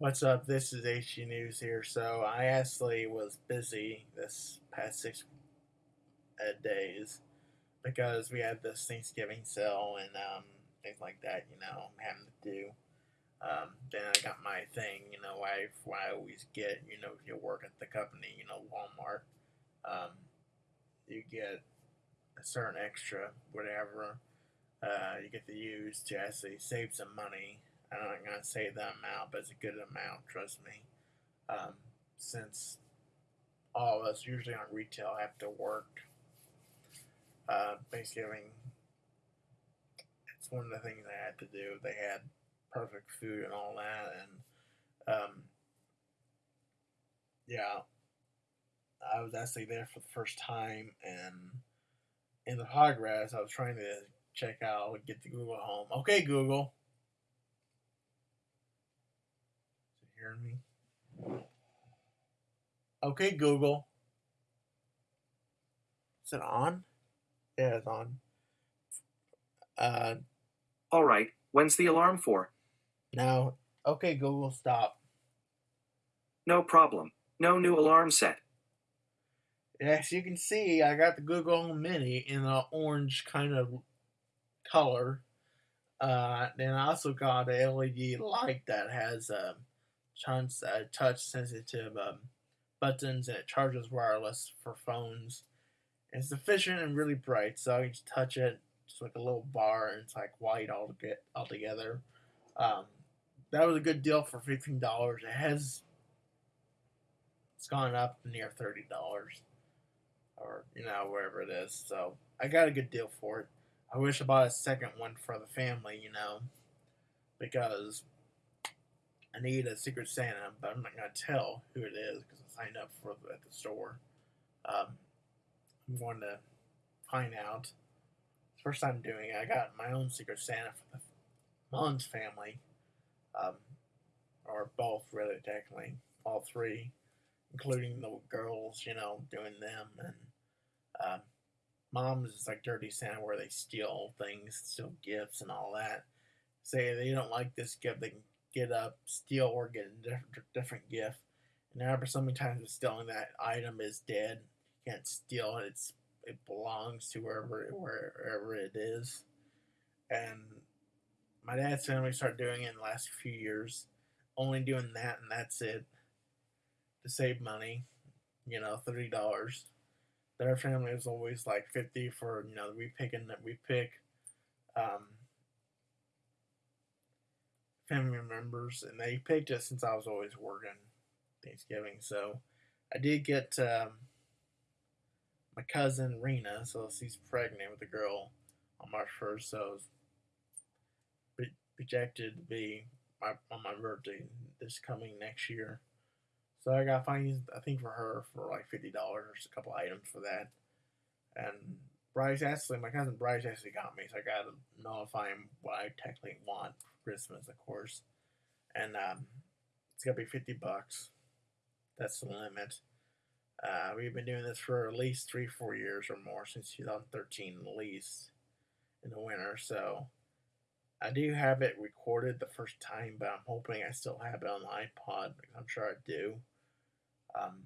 What's up? This is HG News here. So I actually was busy this past six days because we had this Thanksgiving sale and um, things like that. You know, having to do. Um, then I got my thing. You know, I I always get. You know, if you work at the company, you know, Walmart, um, you get a certain extra whatever uh, you get to use to actually save some money I'm not going to say the amount, but it's a good amount, trust me. Um, since all of us, usually on retail, have to work uh, Thanksgiving, it's one of the things I had to do. They had perfect food and all that, and um, yeah, I was actually there for the first time, and in the progress, I was trying to check out, get the Google Home. Okay, Google hearing me? Okay, Google. Is it on? Yeah, it's on. Uh, All right, when's the alarm for? now, okay, Google, stop. No problem. No new alarm set. As you can see, I got the Google Home Mini in an orange kind of color. Uh, then I also got a LED light that has a touch, uh, touch sensitive um, buttons and it charges wireless for phones. And it's efficient and really bright, so you just touch it, just like a little bar, and it's like white all get all together. Um, that was a good deal for fifteen dollars. It has it's gone up near thirty dollars, or you know wherever it is. So I got a good deal for it. I wish I bought a second one for the family, you know, because I need a Secret Santa, but I'm not going to tell who it is because I signed up for at the store. Um, I'm going to find out. First time doing it, I got my own Secret Santa for the Mullins family, um, or both, really, technically, all three, including the girls, you know, doing them. And um, mom's is like Dirty Santa, where they steal things, steal gifts, and all that. Say they don't like this gift, they can get up, steal, or get a different, different gift. And after so many times of stealing that item is dead, you can't steal it. It's it belongs to wherever wherever it is. And my dad's family started doing it in the last few years, only doing that and that's it to save money. You know, thirty dollars. Their family was always like fifty for you know we pick and that we pick. Um, family members, and they picked it since I was always working Thanksgiving. So I did get um, my cousin Rena, so she's pregnant with a girl on March 1st, so it's projected to be my, on my birthday this coming next year. So I got fined, I think, for her for like $50, a couple items for that. And Bryce actually, my cousin Bryce actually got me, so I got to know if I'm what I technically want Christmas, of course. And um, it's gonna be fifty bucks. That's the limit. Uh, we've been doing this for at least three, four years or more since 2013, at least in the winter. So I do have it recorded the first time, but I'm hoping I still have it on the iPod. I'm sure I do. Um,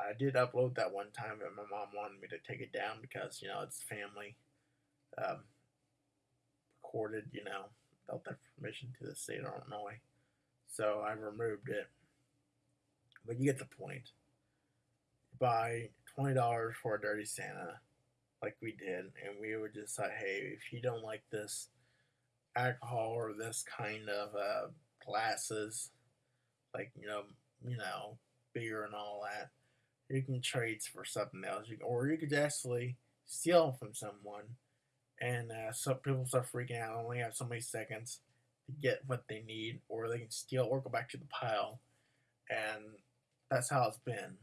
I did upload that one time, but my mom wanted me to take it down because you know it's family um, recorded. You know, without their permission to the state of Illinois. So I removed it. But you get the point. Buy twenty dollars for a dirty Santa, like we did, and we would just say, hey, if you don't like this alcohol or this kind of uh, glasses, like you know, you know, beer and all that, you can trade for something else. You or you could actually steal from someone and uh, some people start freaking out. Only have so many seconds to get what they need, or they can steal or go back to the pile, and that's how it's been.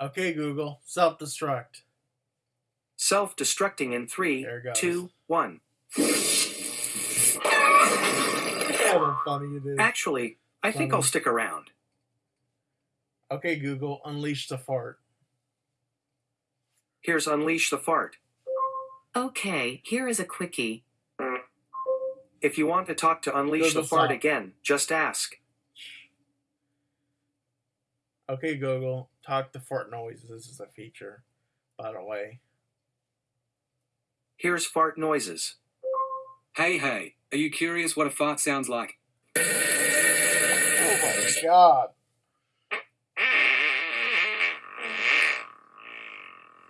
Okay, Google, self destruct. Self destructing in three, two, one. How funny it is. Actually, I funny. think I'll stick around. Okay, Google, unleash the fart. Here's unleash the fart. Okay, here is a quickie. Mm. If you want to talk to Unleash the Fart again, just ask. Okay, Google, talk to fart noises. This is a feature, by the way. Here's fart noises. Hey, hey, are you curious what a fart sounds like? Oh my god.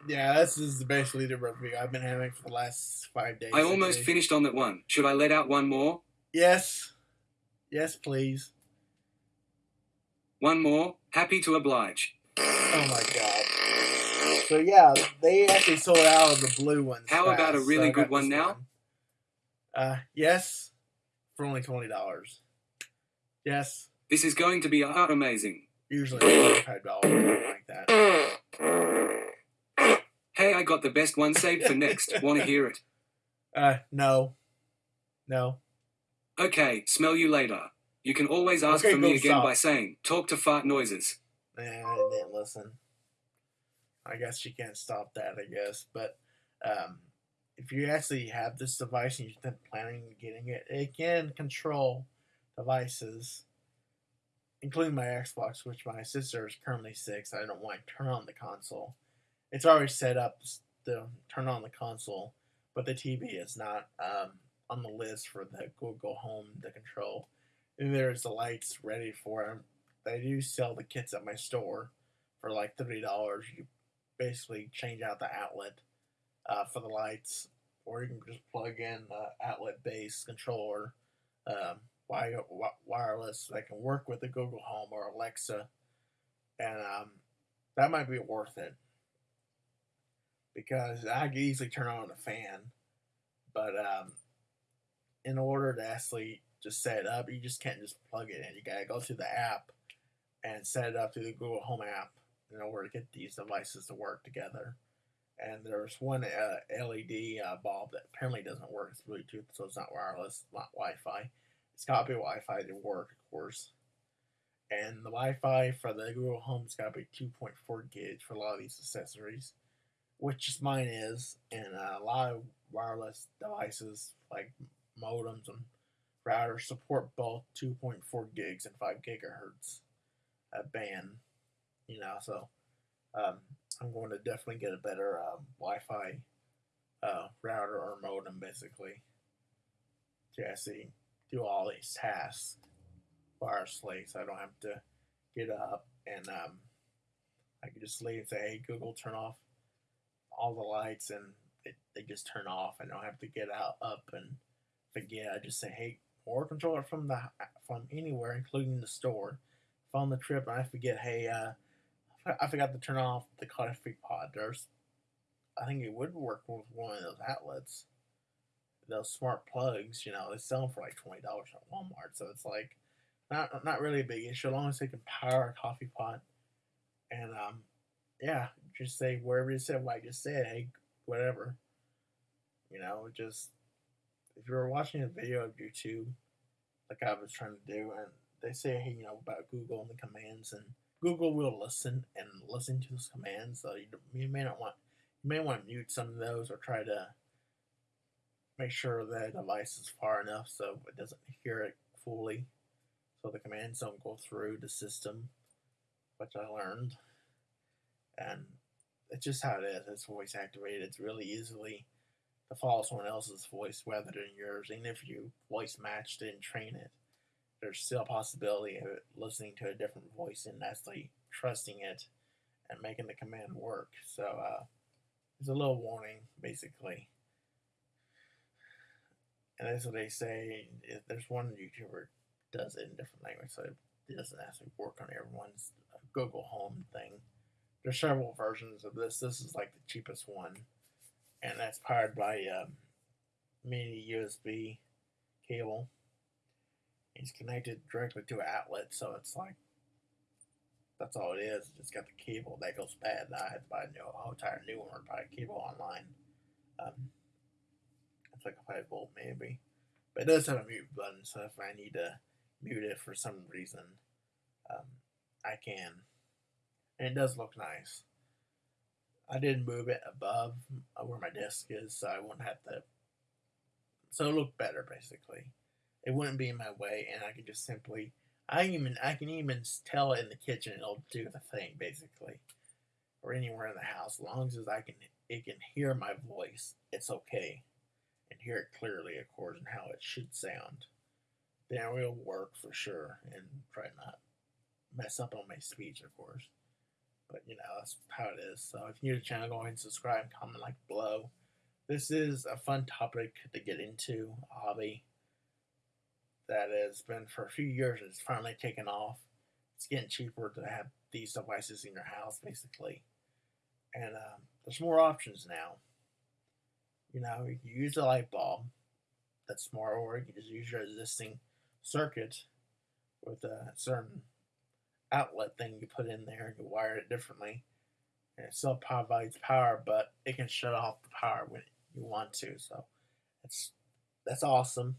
Yeah, this is basically the review I've been having for the last five days. I almost days. finished on that one. Should I let out one more? Yes. Yes, please. One more. Happy to oblige. Oh my god. So yeah, they actually sold out of the blue ones. How fast, about a really I good one now? Uh, yes, for only twenty dollars. Yes, This is going to be amazing. usually twenty-five dollars, something like that. Hey, I got the best one saved for next. Want to hear it? Uh, no, no. Okay, smell you later. You can always ask Okay, for me again stop. by saying, talk to fart noises. Eh, I didn't listen. I guess you can't stop that, I guess. But um, if you actually have this device and you've been planning on getting it, it can control devices, including my Xbox, which my sister is currently six. I don't want to turn on the console. It's already set up to turn on the console, but the TV is not um, on the list for the Google Home to control. And there's the lights ready for them they do sell the kits at my store for like thirty dollars. You basically change out the outlet uh, for the lights, or you can just plug in the outlet base controller, um, wi- wi- wireless that can work with the Google Home or Alexa, and um, that might be worth it because I can easily turn on a fan, but um, in order to actually just set it up, you just can't just plug it in. You gotta go to the app and set it up through the Google Home app in order to get these devices to work together. And there's one uh, LED uh, bulb that apparently doesn't work. It's Bluetooth, so it's not wireless, not Wi-Fi. It's got to be Wi-Fi to work, of course. And the Wi-Fi for the Google Home's got to be 2.4 gigs for a lot of these accessories, which is mine is. And uh, a lot of wireless devices like modems and routers support both 2.4 gigs and 5 gigahertz uh, band. You know, so um, I'm going to definitely get a better um, Wi-Fi uh, router or modem, basically, to actually do all these tasks wirelessly, so I don't have to get up and um, I can just leave and say, "Hey, Google, turn off all the lights," and it, they just turn off, and I don't have to get out up and forget. I just say, "Hey," or control it from the from anywhere, including the store. If on the trip and I forget, hey, uh, I forgot to turn off the coffee pod. There's, I think it would work with one of those outlets. Those smart plugs, you know, they sell them for like twenty dollars at Walmart. So it's like not not really a big issue as long as they can power a coffee pot. And um, yeah, just say wherever you said what I just said, hey, whatever. You know, just if you're watching a video of YouTube, like I was trying to do, and they say, hey, you know, about Google and the commands, and Google will listen and listen to those commands. So you, you may not want, you may want to mute some of those or try to make sure that the device is far enough so it doesn't hear it fully, so the commands don't go through the system, which I learned, and it's just how it is. It's voice activated. It's really easily to follow someone else's voice rather than yours. Even if you voice matched and train it, there's still a possibility of listening to a different voice and actually trusting it and making the command work. So uh, it's a little warning, basically. And that's what they say. If there's one YouTuber does it in different language, so it doesn't actually work on everyone's Google Home thing. There's several versions of this. This is like the cheapest one and that's powered by um, mini USB cable. It's connected directly to an outlet, so it's like that's all it is. It's got the cable that goes bad. I had to buy a new, whole entire new one or buy a cable online. Um, it's like a five volt maybe, but it does have a mute button. So if I need to mute it for some reason, um, I can, and it does look nice. I didn't move it above where my desk is, so I wouldn't have to. So it looked better, basically. It wouldn't be in my way, and I could just simply I even I can even tell it in the kitchen. It'll do the thing basically, or anywhere in the house. As long as I can, it can hear my voice. It's okay, and hear it clearly, of course, and how it should sound. Then it will work for sure, and try not mess up on my speech, of course. But you know that's how it is. So if you're new to the channel, go ahead and subscribe, comment like below. This is a fun topic to get into, a hobby that has been for a few years. It's finally taken off. It's getting cheaper to have these devices in your house, basically. And um, there's more options now. You know, you can use a light bulb that's smart, or you can just use your existing circuit with a certain outlet thing you put in there and you wire it differently. And it still provides power, but it can shut off the power when you want to. So that's that's awesome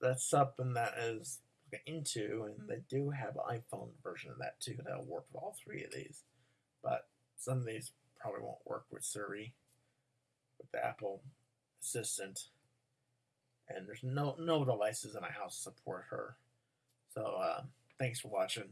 that's something that is into, and they do have an iPhone version of that too that'll work with all three of these. But some of these probably won't work with Siri, with the Apple Assistant, and there's no no devices in my house support her. So uh, thanks for watching.